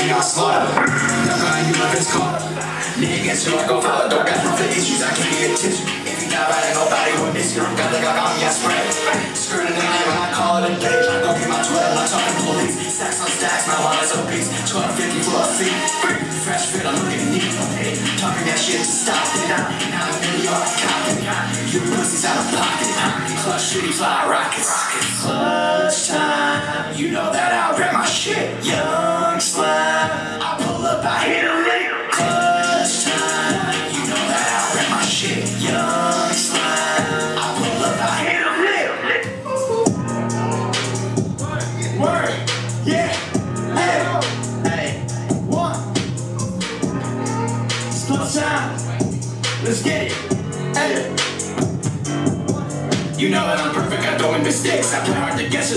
king, I slaughter. Never mind you if it's caught. Niggas who I go follow, don't got no for issues, I can't get attention. If you die right, nobody will miss you. Got me, I spray. Skirting the night when I call it a day. Go get my 12, I'm talking police. Stacks on stacks, my wallet's piece. 1250 for a fee. Fresh fit, I'm looking neat. Talking that shit to stop it. Now I'm in New York, copping. You pussies out of pocket. Clutch shitty fly rockets. Clutch time. You know that I rap my shit. Young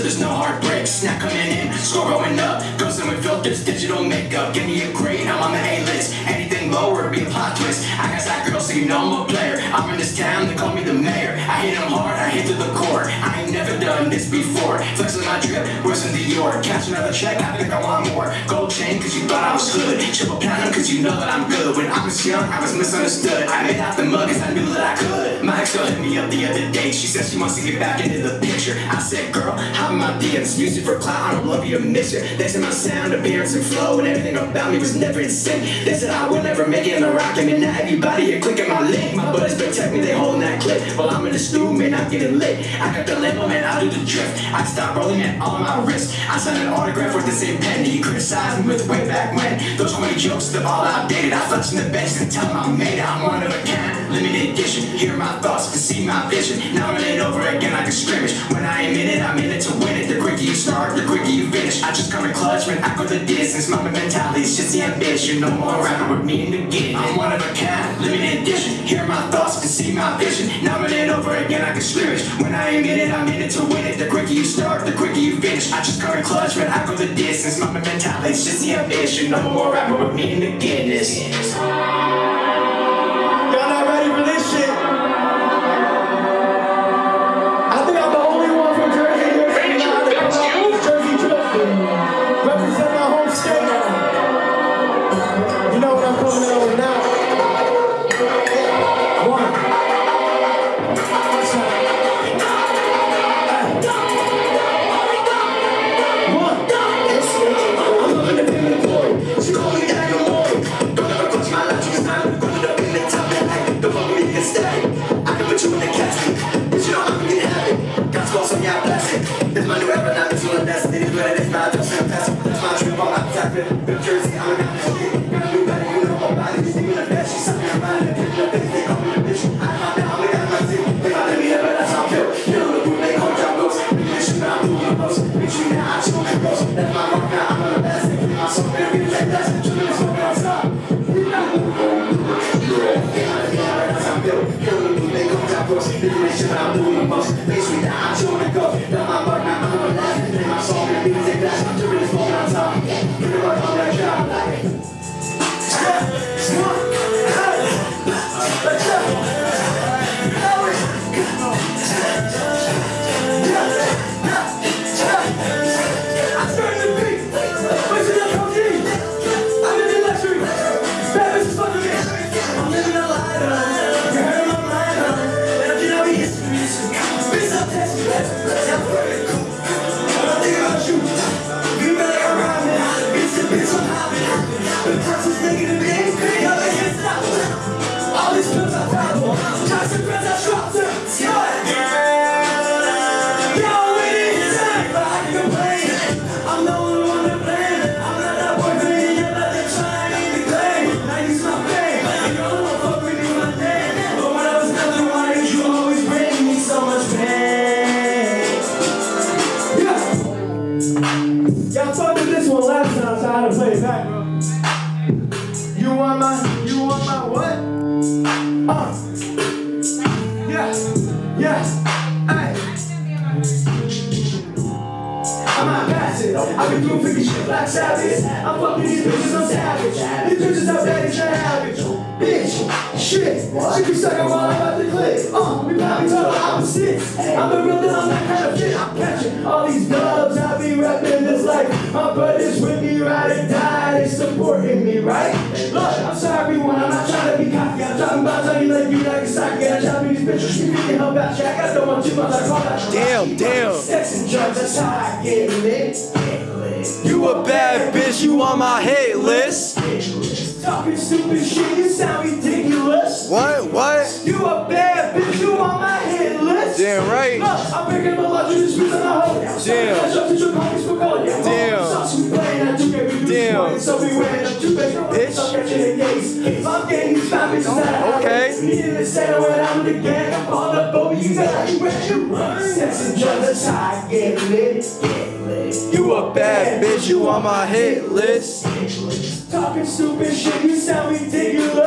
there's no heartbreaks. Snap coming in, score going up. Goes in with filters, digital makeup. Give me a grade, I'm on the A list. Anything lower, be a plot twist. I got that girl, so you know I'm a player. I'm in this town, they call me the mayor. I hit them hard, I hit to the core. I ain't never done this before. Flexing my drip, worse than Dior. Catch another check, I think I want more. Gold chain, cause you thought I was hood. Triple platinum, cause you know that I'm good. When I was young, I was misunderstood. I made out the mug, cause I knew that the other day. She said she wants to get back into the picture. I said, girl, hop in my DMs. Use it for clout, I don't love you to miss you. They said my sound, appearance, and flow, and everything about me was never in sync. They said I would never make it in the rock, and now everybody here clicking my link. My buddies protect me, they holding that clip. While I'm in the stew, man, I'm getting lit. I got the limbo, man, I do the drift. I stop rolling at all my wrist. I signed an autograph with the same pen. You criticized me with way back when. Those 20 jokes, they're all outdated. I flex in the bench and tell I made it. I'm one of a kind, limited edition. Hear my thoughts and see my vision. Now I'm it over again like a scrimmage. When I am in it, I'm in it to win it. The quicker you start, the quicker you finish. I just come in clutch, man, I go the distance. My mentality is just the ambition. No more rapping with me in the beginning. I'm one of a kind, limited edition. Hear my thoughts and see my vision. Now I'm in it over again like a scrimmage. When I am in it, I'm in it to win it. The quicker you start, the quicker you finish. I just come in clutch, man, I go the distance. My mentality is just the ambition. No more rapping with me in the Guinness. Total opposites. I'm the real deal, I'm that kind of shit. I'm catching all these dubs. I be rapping this like my brothers with me, ride and die. They so Look, I'm sorry, everyone, I'm not trying to be cocky. I'm talking about telling you like you like a socket. I'm be these bitches, you can help out. Jack, I don't want too much, I call that. Damn, damn. Sex and drugs, that's how I get lit. You a bad bitch, you on my hate list. Talking stupid shit, you sound ridiculous. What? What? You a bad bitch, you on my. Damn right. Look, I'm picking my lunch, you just on the hoe. Damn. Damn. Damn. So we wearing a two Bitch. So catching the gates. I'm getting these fat bitches out. Okay. Needing to say when I'm the gang. I'm on the boat, you got you ready to run. Sex and drugs, that's how I get lit. You a bad bitch, you on my hit list. Talking stupid shit, you sound ridiculous.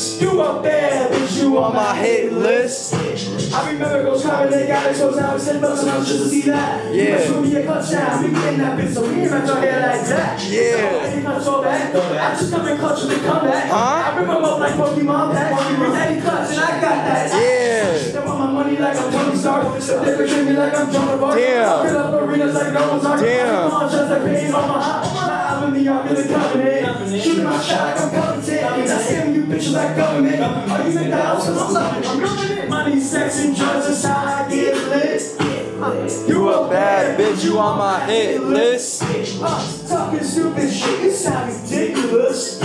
You a bad bitch, you On my hit list. I remember those comments they got exposed now and said bucks and I was just to see that. Yeah. It's gonna be a touchdown. We getting that bitch, so we ain't your hair like that. Yeah. I ain't gonna throw back. I just come in clutch with the comeback. Huh? I remember up like Pokemon back. Pokemon Daddy clutch and I got that. Yeah. They want my money like I'm Tony Stark. They betray me like I'm John Bark. Damn. Fill up arenas like no one's arc. Damn. I'm just like paying on my hot. I'm in the ark in the covenant. Shooting my shot like I'm you bitches like government. Are you McDonald's? Cause I'm loving it. I'm loving it. Money, sex, and drugs is how I get lit. You a bad bitch, you on my hit list. Uh, talking stupid shit, you sound ridiculous.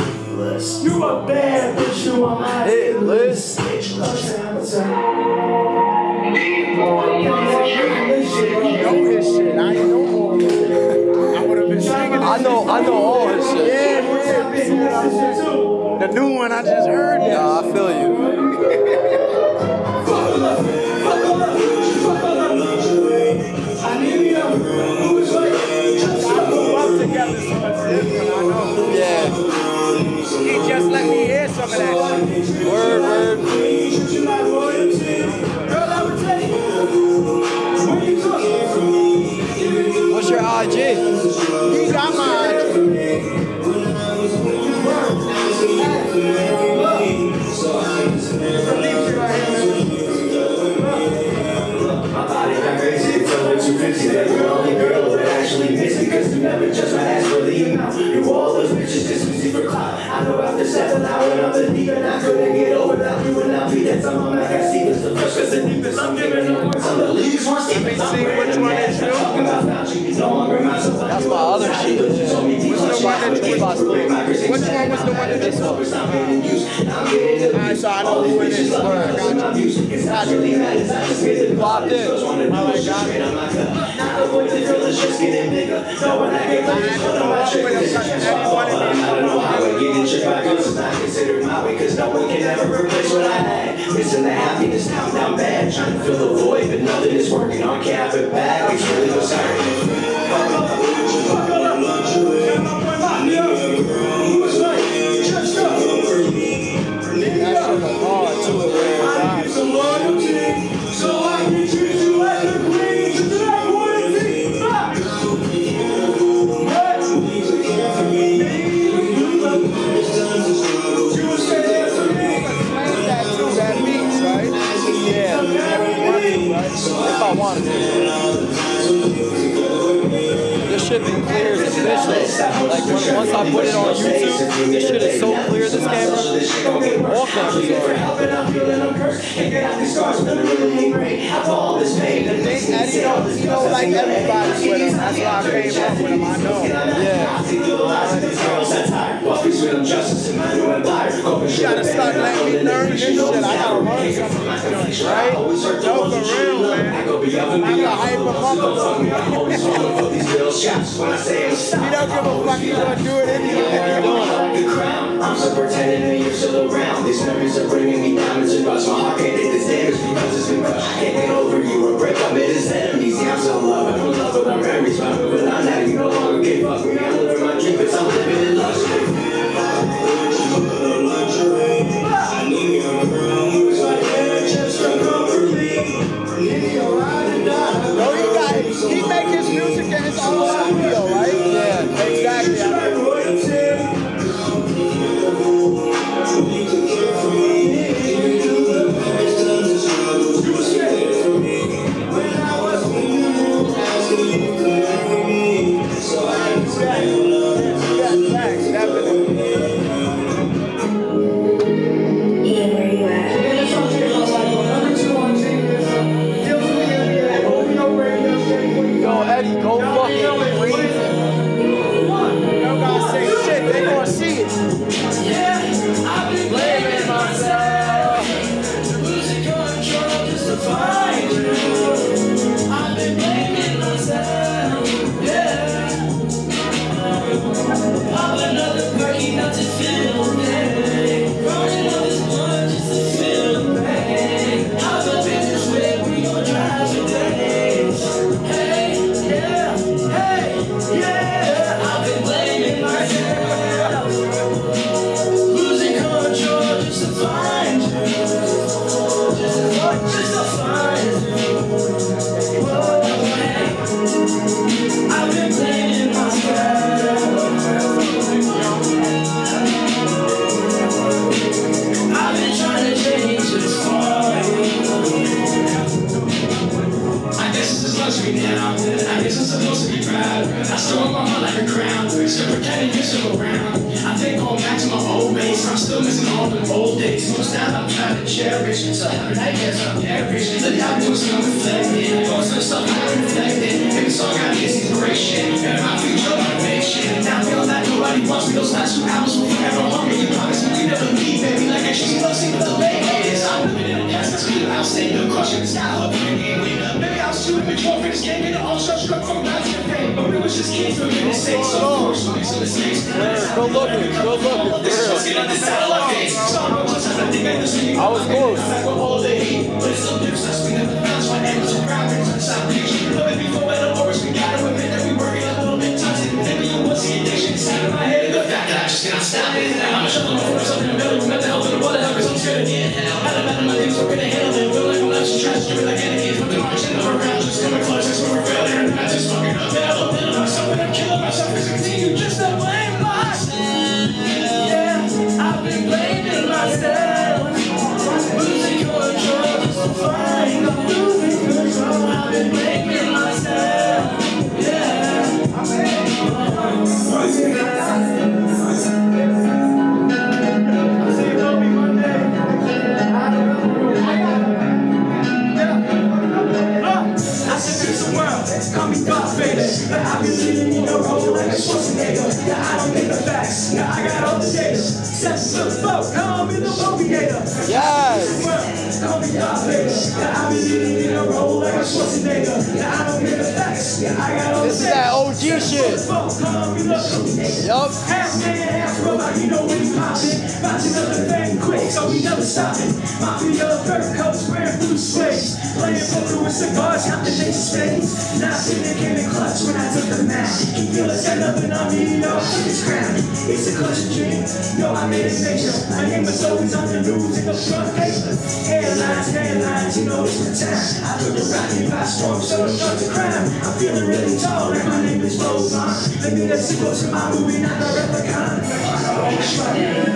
You a bad bitch, you on my Hit list. know his shit. I know all of it. I would have been singing I know, I know all his shit. Yeah, yeah. The new one I just heard. Yeah. I feel you. least one, See which one is you? talking about Fauci. No longer myself. That's my other shit. Which the one that you one? Which one was the one that This one. Alright, so I know who it is. I got you. Got you. Popped in. Alright, got it. Cause no one can ever replace what I had. Missing the happiness now, now bad. Trying to fill the void, but nothing is working. On can't have it back. It's really no sorry. That gotta start letting me learn this shit. I gotta learn something right? No, for real, man. I go beyond and I can beyond. hype him up a little bit. I He don't give a fuck. He's gonna do it anyway. I'm so pretending that you're still around. These memories are bringing me down and rust. My heart can't take this damage because it's been crushed. I can't get over you. A break up made his enemies. Yeah, I'm in love. I'm in love with our memories. I'm moving on now. You no longer can fuck me. I'm living my dream, but I'm living in luxury. Guess just luxury now. I guess I'm supposed to be proud. I want my heart like a crown. Still pretending you're still around. I think going back to my old base. I'm still missing all the old days. Most now I'm trying to cherish. So having nightmares I'm perish. Look how I'm doing some reflecting. Going to the I'm reflecting. Every song I get is inspiration. And my future motivation. Now I feel like nobody wants me. Those last two hours will forever haunt me. You promise me you never leave, baby. Like I should love seeing the late is. I'm living in past. That's me. I'll stay the crushing the style of the game. Maybe I was too immature for this game. And all shut struck from last campaign. But we was just kids making mistakes. So of course we make some mistakes. Go go for Let's real. get on this satellite. So I'm gonna on the I just. I was close. This is that OG shit. Yup. Half man, half robot, you know he poppin'. The thing quick, so we never stoppin'. Mafia, cigars, counting nature spades. Now sitting in clutch when I took the mat. He feel a stand up and I'm eating up to his crown. It's a clutch dream, yo, I made it major. My name was always on the news in the front paper. Headlines, headlines, you know it's my time. I put the rockin' by storm, so don't start to crime. I'm feeling really tall, and my name is Roseon. Let me let's go to my movie, not the replicon.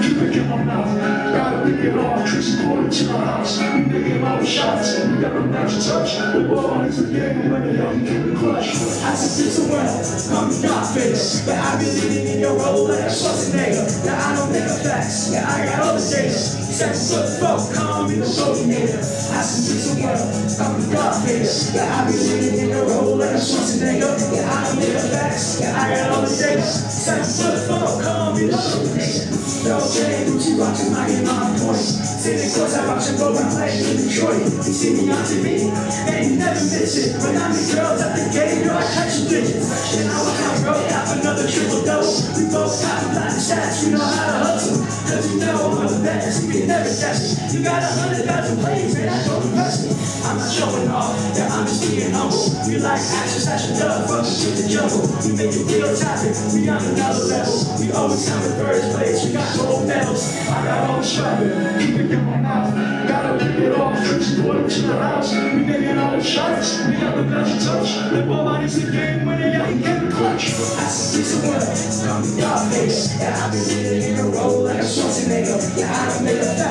Keep it in my mouth. Gotta pick it off. Tracy Porter to my house. We making all the shots. And we got a match to The is the the. I said this a world, call me Darth But I be living in your role like a Schwarzenegger Now I don't make up facts, yeah I got all the data Sex foot folk, call me the motivator I said this a world, me Darth Vader But I be living in your role like a Schwarzenegger Yeah I don't make up facts, yeah I got all the data Sex foot folk, Sitting close, I watch him go and play in Detroit. They see me on TV, and you never miss it. When I'm the girls at the game, you're like touching digits And I was on road, half another triple double We both got blind stats, you know how the best, you can never me You got a hundred thousand plays, man, I don't me I'm not showing off, yeah, I'm just being humble We like action, and dub, welcome to the jungle We make it real topic, we on another level We always come in first place, we got gold medals I got all the struggle, Keep it in my mouth. Gotta pick it off. Tracy Porter to the house. We making all the shots. We got the to touch. The ball is the game. When the young keep it clutch. I said this a word, call me Darth face. Yeah, I be living in a role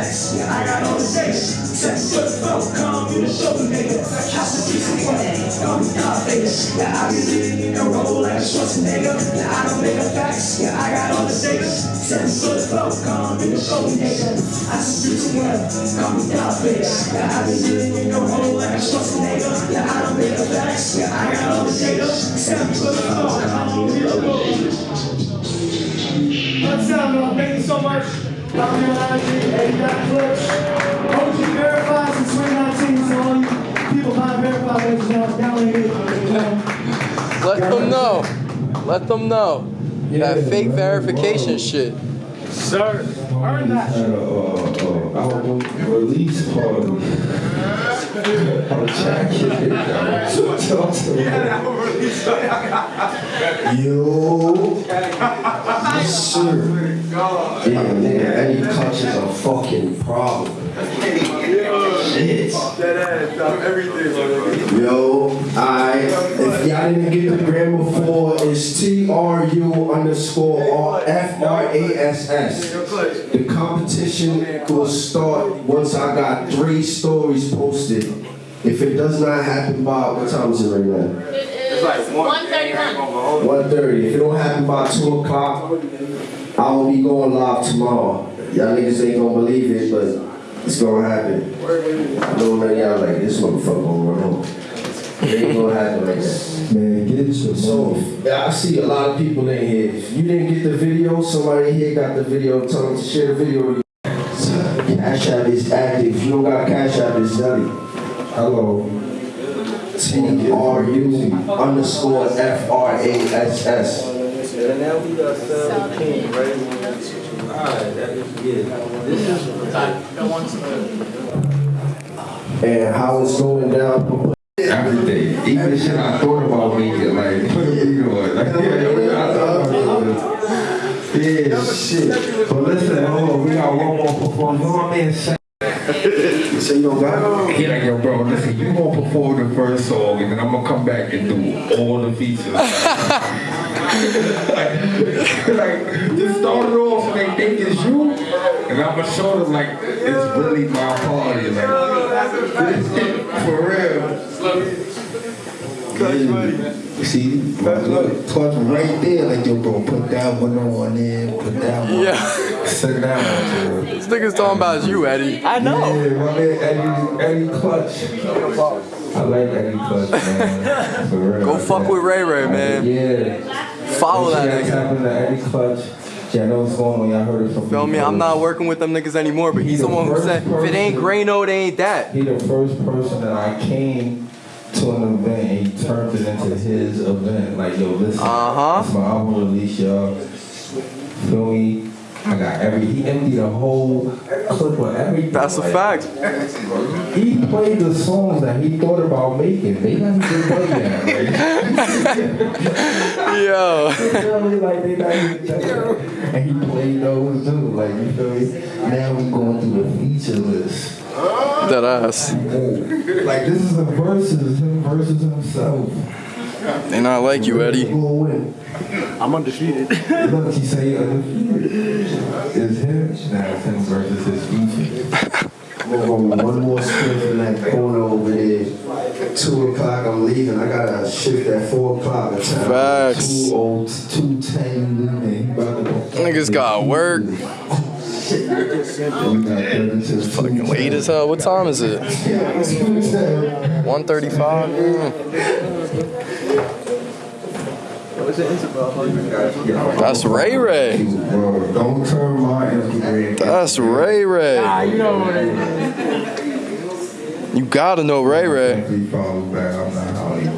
don't the yeah, I got all the data Sex foot folk, call me the soul nigga this a word, call me Darth Vader Yeah, I be in a role like a Schwarzenegger. Now I don't make up facts, yeah, I got all the data. Seven foot flow, call me the coordinator. I speak some well, call me Vader. Yeah, I be in your hole like a Schwarzenegger. Yeah, I don't make up facts, yeah, I got all the data. Seven foot flow, call me the coordinator. Let's sound Thank you so much. Dr. Eddie Got Clutch. OG verified since 2019, so all you people not verified, ladies and gentlemen, down here. you know. Let them know. Let them know. That fake verification shit. Sir, earn that. At a uh, uh, album release party. Checking Talk to me. Yo. Sir. Yeah, nigga, Clutch is a fucking problem. Shit. Yo, I if y'all didn't get the gram before, it's T R U underscore R F R A S S. The competition will start once I got three stories posted. If it does not happen by what time is it right now? It's like one thirty-one. One thirty. If it don't happen by two o'clock, I will be going live tomorrow. Y'all niggas ain't gonna believe it, but it's gonna happen. I know none of y'all like this motherfucker gonna run home. It ain't gonna happen like that. Man, get your So, yeah, I see a lot of people in here. If you didn't get the video, somebody here got the video. Tell them to share the video. With you. Cash App is active. If you don't got Cash App, it's Zelle. Hello. T R U underscore F R A S S. And now we got seventeen, right? And how it's going down. Everything. Even the shit I thought about making, like, put a video on. Like, yeah, I about it. Yeah, shit. But listen, hold on, we got one more performance. What I mean? Say- you don't got it? Yeah, like, yo, bro, listen, you gonna perform the first song, and then I'm gonna come back and do all the features. Like, like, just start it off so they think it's you, and I'm gonna show them, like, it's really my party. Like, for real. You see, look, clutch right there, like, yo, bro, put that one on there, put that one. Yeah. Sit down, This nigga's talking about you, Eddie. I know. Yeah, my man Eddie, Eddie Clutch. I like Eddie Clutch, man. For real. Go fuck with Ray Ray, man. Yeah. Follow that nigga. happened to Eddie Clutch. Yeah, I know what's going on. Y'all heard it from Feel me? I'm not working with them niggas anymore, but he's the one who said, if it ain't Grano, it ain't that. He the first person that I came to an event and he turned it into his event. Like, yo, listen. Uh-huh. It's my album release, y'all. Feel me? I got every, he emptied a whole clip of everything. That's a Like, fact. He played the songs that he thought about making. They not even play that. Like, Yo. Like they not even done. And he played those too. Like you feel me? Now we going through the feature list. That ass. Like this is the verses, him versus himself. They not like you, Eddie. Who will win? I'm undefeated. Look, he say undefeated. It's him. Now it's him versus his feature. Hold on, one more spin from that corner over there. Two o'clock, I'm leaving. I gotta shift at four o'clock. The time. Facts. Two old, two ten, gotta. Niggas got work. We got 32. Fucking late as hell. What time is it? 135? That's Ray Ray. Don't turn my That's Ray Ray. You gotta know Ray Ray. He follows back. I'm not Hollywood.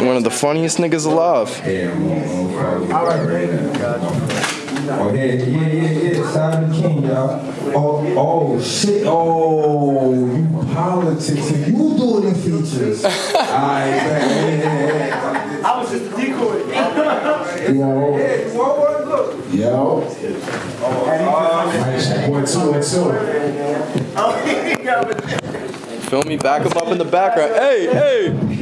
One of the funniest niggas alive. Yeah, I'm on, on follow back right now. Oh, yeah, yeah, yeah, yeah. Simon King, y'all. Oh, oh, shit. Oh, you politics. and You doing the features. Alright, man. I was just a decoy. Yo. Yo. One, two, and two. Feel me? Back him up in the background. Hey, hey.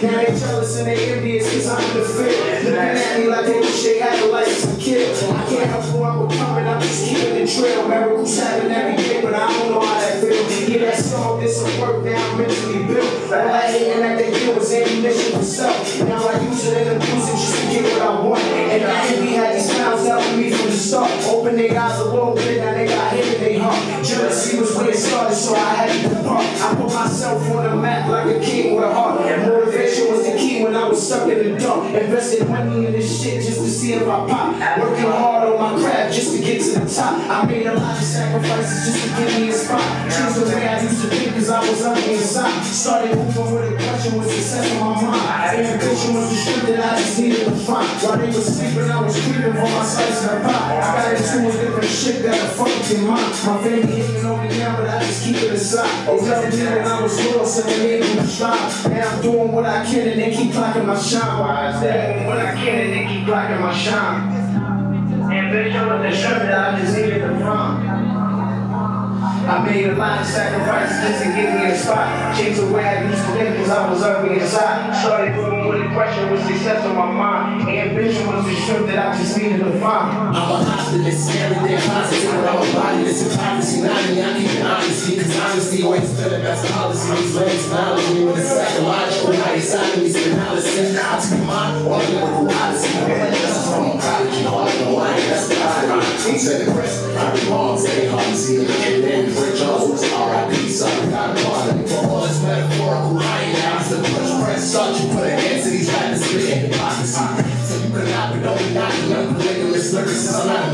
Now they jealous and they envious cause I'm the field. Looking at me like they wish they had a license to kill. I can't help who I'm becoming, I'm just keeping the trail. Miracles happen every day, but I don't know how that feels. Yeah, that song did some work, now I'm mentally built. All that hating that they do is ammunition for self. Now I use it and abuse it just to get what I want. And I envy had these clowns helping me from the start. Open their eyes a little bit, now they got hate in their heart. Jealousy was where it started, so I had to depart. I put myself on the map in the dark. Invested money in this shit just to see if I pop. Working hard on my craft just to the top. I made a lot of sacrifices just to get me a spot. Changed the way I used to think cause I was ugly inside. Started moving with a question was success on my mind. Ambition was the strength that I just needed to find. While they were sleeping, I was creeping for my slice of the pie. I got into a different shit that I fucked in mind. My family hating on me now, but I just keep it aside. They loved me when I was little, so they made me strive. Now I'm doing what I can and they keep clocking my shine. Why is that? What I can and they keep clocking my shine. The I made a lot of sacrifices just to get me a spot. Changed the way I used to think cause I was ugly inside. Started moving with a question with success on my mind. Ambition was the strength that I just needed to find. I'm a optimist, everything positive with all body. This hypocrisy, not me, I it honesty. Cause honesty always been the best policy. These legs knowledge me with a psychological me some analysis. Now to be mine, all the lyrical odyssey. That's from prodigy, hard to line, that's the irony. He said the press, I be wrong, say hard to see. And then Rick Jones RIP, so I got a part For all this metaphorical lying, it's the push press. Start you put a hand to these rappers, spitting hypocrisy. Could not, don't be knocking up the lyrics. Lyrics is not